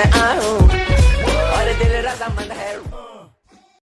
मैं आऊँ और दिल रजामंद है